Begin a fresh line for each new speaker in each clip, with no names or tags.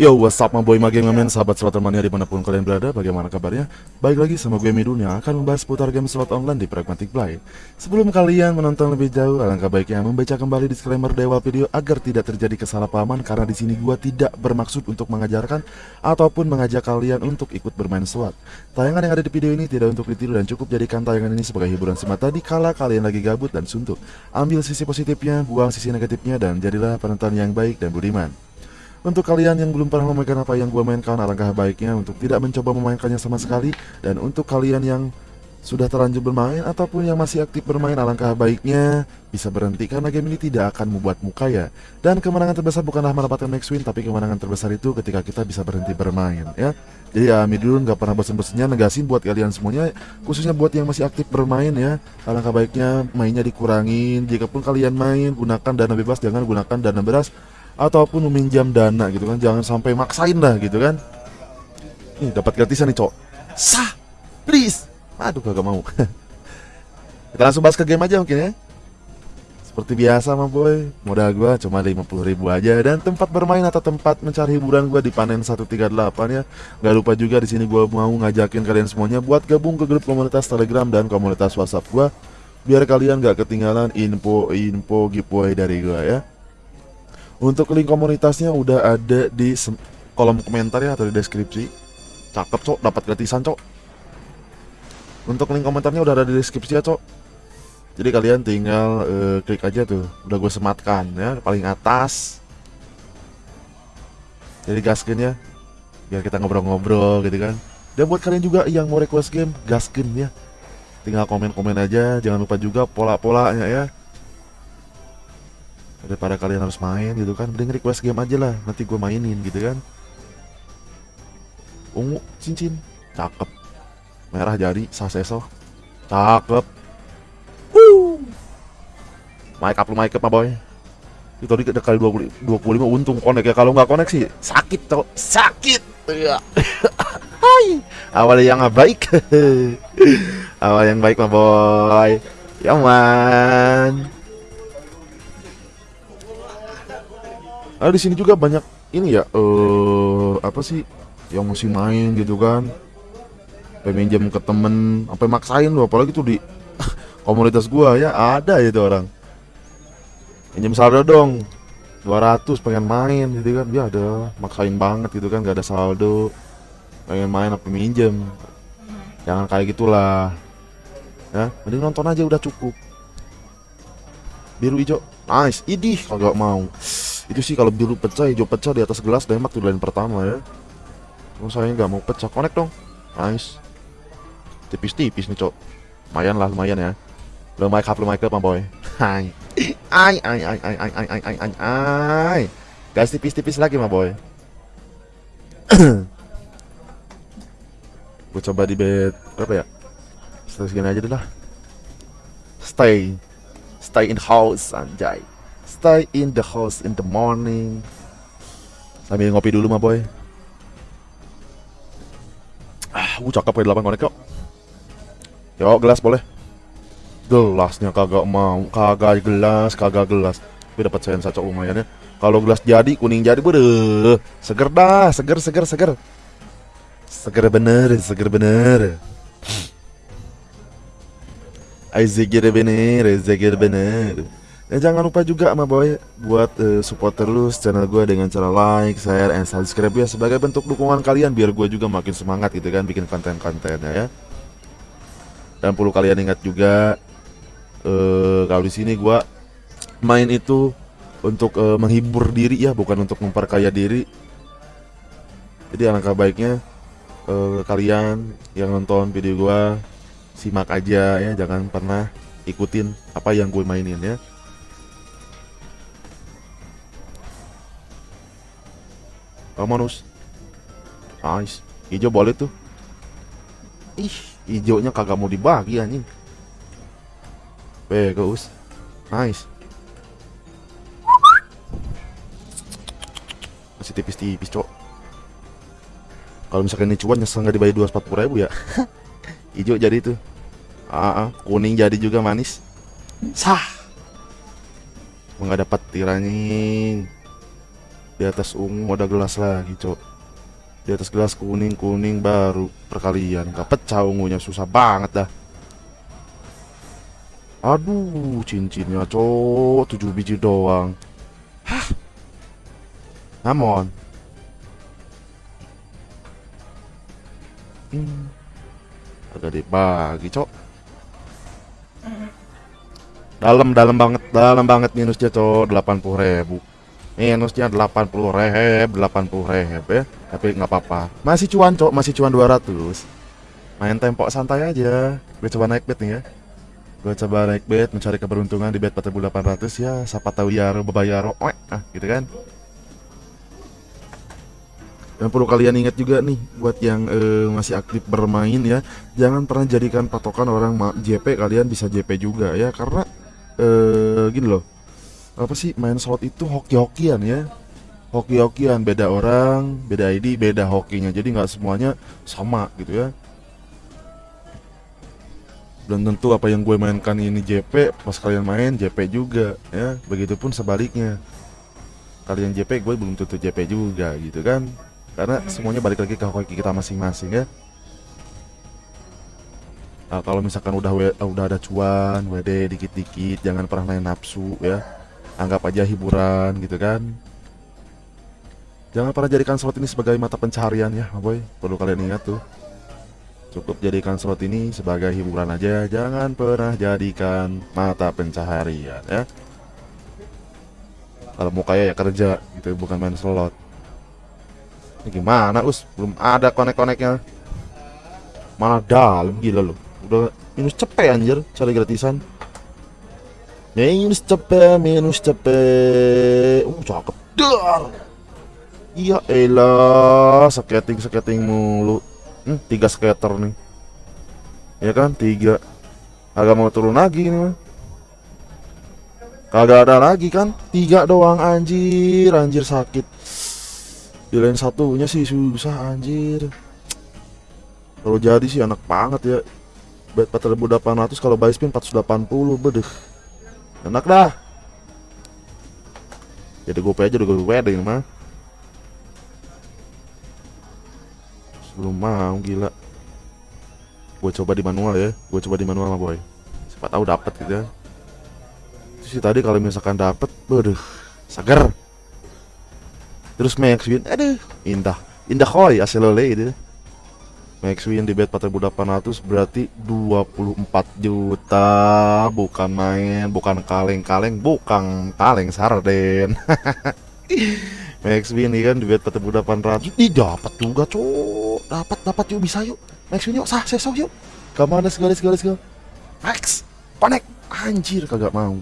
Yo, what's up my boy, my game men, sahabat slot mania di mana pun kalian berada, bagaimana kabarnya? Baik lagi sama gue Midun yang akan membahas seputar game slot online di Pragmatic Play. Sebelum kalian menonton lebih jauh, alangkah baiknya membaca kembali disclaimer di awal video agar tidak terjadi kesalahpahaman karena di sini gue tidak bermaksud untuk mengajarkan ataupun mengajak kalian untuk ikut bermain slot. Tayangan yang ada di video ini tidak untuk ditiru dan cukup jadikan tayangan ini sebagai hiburan semata di kala kalian lagi gabut dan suntuk. Ambil sisi positifnya, buang sisi negatifnya, dan jadilah penonton yang baik dan budiman. Untuk kalian yang belum pernah memainkan apa yang gue mainkan, alangkah baiknya untuk tidak mencoba memainkannya sama sekali. Dan untuk kalian yang sudah terlanjur bermain ataupun yang masih aktif bermain, alangkah baiknya bisa berhenti karena game ini tidak akan membuatmu kaya. Dan kemenangan terbesar bukanlah mendapatkan max win, tapi kemenangan terbesar itu ketika kita bisa berhenti bermain, ya. Jadi ya Midul nggak pernah bosan-bosannya negasin buat kalian semuanya, khususnya buat yang masih aktif bermain ya. Alangkah baiknya mainnya dikurangin. Jikapun kalian main, gunakan dana bebas, jangan gunakan dana beras ataupun meminjam dana gitu kan. Jangan sampai maksain lah gitu kan. Nih dapat gratisan nih cok. Sah please. Aduh kagak mau. Kita langsung bahas ke game aja mungkin ya. Seperti biasa mah boy. Modal gua cuma 50 ribu aja. Dan tempat bermain atau tempat mencari hiburan gua di panen 138 ya. Nggak lupa juga di sini gua mau ngajakin kalian semuanya buat gabung ke grup komunitas telegram dan komunitas whatsapp gua. Biar kalian gak ketinggalan info-info giveaway dari gua ya untuk link komunitasnya udah ada di kolom komentar ya atau di deskripsi. Cakep cok, dapat gratisan cok. Untuk link komentarnya udah ada di deskripsi ya cok. Jadi kalian tinggal uh, klik aja tuh, udah gue sematkan ya paling atas. Jadi gaskin ya, biar kita ngobrol-ngobrol gitu kan. Dan buat kalian juga yang mau request game, gaskin ya. Tinggal komen-komen aja, jangan lupa juga pola-polanya ya daripada kalian harus main gitu kan mending request game aja lah nanti gue mainin gitu kan. Ungu cincin cakep. Merah jari saseso cakep. Woo. mic up lu mic up boy. Itu tadi ada kali 20, 25 untung konek ya. Kalau nggak konek sih sakit tau. Sakit. Ya Hai. Awal yang baik. Awal yang baik mah boy. Ya man Nah, di sini juga banyak ini ya, eh uh, apa sih yang masih main gitu kan. Peminjam ke temen, sampai maksain loh, apalagi tuh di komunitas gua ya ada itu orang. Pinjam saldo dong. 200 pengen main gitu kan. Ya ada maksain banget gitu kan, gak ada saldo. Pengen main apa minjem. Jangan kayak gitulah. Ya, mending nonton aja udah cukup. Biru hijau. Nice. Idih, kagak mau itu sih kalau biru pecah hijau pecah di atas gelas demak tuh lain pertama ya. Oh, saya nggak mau pecah connect dong. Nice. Tipis-tipis nih cok. Lumayan lah lumayan ya. Lo mic up lo mic up boy. Hai. Ai ai ai ai ai ai ai ai ai. Guys tipis-tipis lagi mah boy. Gue coba di bed berapa ya? Segini aja deh lah. Stay. Stay in house anjay stay in the house in the morning. Sambil ngopi dulu mah boy. Ah gue cakep kayak 8 konek kok yuk gelas boleh? Gelasnya kagak mau kagak gelas kagak gelas. Tapi dapat sen satu lumayan ya. Kalau gelas jadi kuning jadi bude seger dah seger seger seger. Seger bener seger bener. Aizeger bener, Aizeger bener. Dan jangan lupa juga sama boy buat uh, support terus channel gue dengan cara like, share, and subscribe ya sebagai bentuk dukungan kalian biar gue juga makin semangat gitu kan bikin konten-kontennya ya. Dan perlu kalian ingat juga uh, kalau di sini gue main itu untuk uh, menghibur diri ya bukan untuk memperkaya diri. Jadi alangkah baiknya uh, kalian yang nonton video gue simak aja ya jangan pernah ikutin apa yang gue mainin ya. Romanus Nice Hijau boleh tuh. Ih Hijaunya kagak mau dibagi anjing. Bagus Nice Masih tipis-tipis cok. Kalau misalkan ini cuan nyesel nggak dibayar 240 ribu ya? Hijau jadi tuh. Ah, ah, Kuning jadi juga manis. Sah. Nggak dapat tirani di atas ungu ada gelas lagi cok. Di atas gelas kuning kuning baru perkalian. Nggak pecah ungunya susah banget dah. Aduh cincinnya cok. 7 biji doang. Hah? Namun hmm. agak dibagi cok. Dalam dalam banget dalam banget minusnya cok. 80 ribu minusnya 80 reheb 80 reheb ya. Tapi nggak apa-apa. Masih cuan cok. Masih cuan 200 main tempok santai aja. Gue coba naik bet nih ya. Gue coba naik bet mencari keberuntungan di bet 4800 ya. Siapa tahu ya bebayar oh, ah gitu kan? Dan perlu kalian ingat juga nih buat yang uh, masih aktif bermain ya jangan pernah jadikan patokan orang JP kalian bisa JP juga ya karena uh, gini loh apa sih main slot itu? Hoki-hokian ya. Hoki-hokian beda orang beda ID beda hokinya. Jadi nggak semuanya sama gitu ya. Dan tentu apa yang gue mainkan ini JP pas kalian main JP juga ya. Begitupun sebaliknya. Kalian JP gue belum tentu JP juga gitu kan. Karena semuanya balik lagi ke hoki kita masing-masing ya. Nah, kalau misalkan udah udah ada cuan WD dikit-dikit jangan pernah main nafsu ya anggap aja hiburan gitu kan. Jangan pernah jadikan slot ini sebagai mata pencaharian ya boy. Perlu kalian ingat tuh. Cukup jadikan slot ini sebagai hiburan aja. Jangan pernah jadikan mata pencaharian ya. Kalau mau kaya ya kerja gitu bukan main slot. Ini gimana us? Belum ada konek-koneknya. Malah dalam gila loh udah minus cepet anjir. Cari gratisan Minus cepet, minus cepet. Uh, cakep. Dar. Iya elah, skating skating mulu. Hmm, tiga skater nih. Ya kan, tiga. Agak mau turun lagi nih. Kagak ada lagi kan? Tiga doang anjir, anjir sakit. Di lain satunya sih susah anjir. Kalau jadi sih anak banget ya. Bet 4800 kalau buy spin 480 bedeh enak dah. Jadi gue aja udah gue wedding mah. Sebelum mau gila. Gue coba di manual ya gue coba di manual mah boy. Siapa tahu dapat gitu ya. Sih tadi kalau misalkan dapat waduh seger. Terus max win aduh indah. Indah koi aselole itu Max win di bet 4800 berarti 24 juta. Bukan main bukan kaleng-kaleng bukan kaleng sarden. Max win nih kan di bet 4800 ini dapat juga cok dapat dapat yuk bisa yuk. Max win yuk sah sesok yuk. Ke mana segala segala segala Max connect. Anjir kagak mau.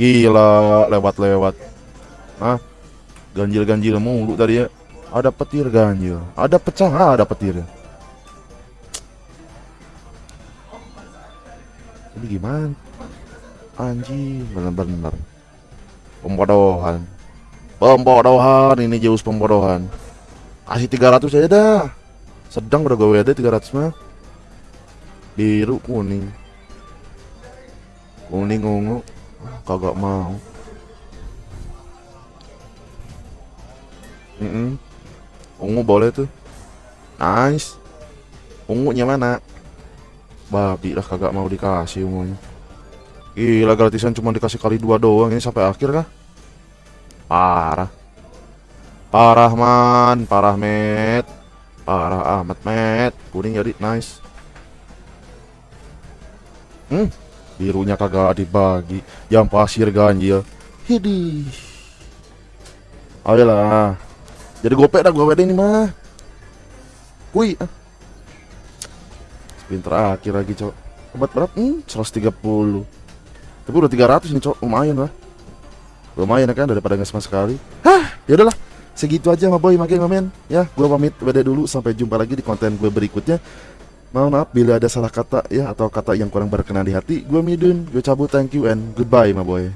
Gila lewat-lewat. Ah ganjil-ganjil mulu tadi ya ada petir ganjil. Ada pecah ah, ada petir. Ini gimana? Anjing bener-bener. Pembodohan. Pembodohan ini jauh pembodohan. Kasih 300 aja dah. Sedang udah gue ada 300 mah. Biru kuning. Kuning ungu. Kagak mau. Mm -mm. Ungu boleh tuh. Nice. Ungunya mana? Babi lah kagak mau dikasih ungunya. Gila gratisan cuma dikasih kali dua doang ini sampai akhir kah? Parah. Parah man, parah met. Parah amat met. Kuning jadi nice. Hmm, birunya kagak dibagi. Yang pasir ganjil. Hidih. Ayolah. Jadi gopek dah gue ini mah. Wih. Ah. Spin terakhir lagi, Cok. Obat berapa? Hmm, 130. Tapi udah 300 nih, Cok. Lumayan lah. Lumayan kan daripada nggak sama sekali. Hah, ya udahlah. Segitu aja sama boy makin ngamen ya. Gue pamit beda dulu sampai jumpa lagi di konten gue berikutnya. Mohon maaf bila ada salah kata ya atau kata yang kurang berkenan di hati. Gue Midun, gue cabut thank you and goodbye my boy.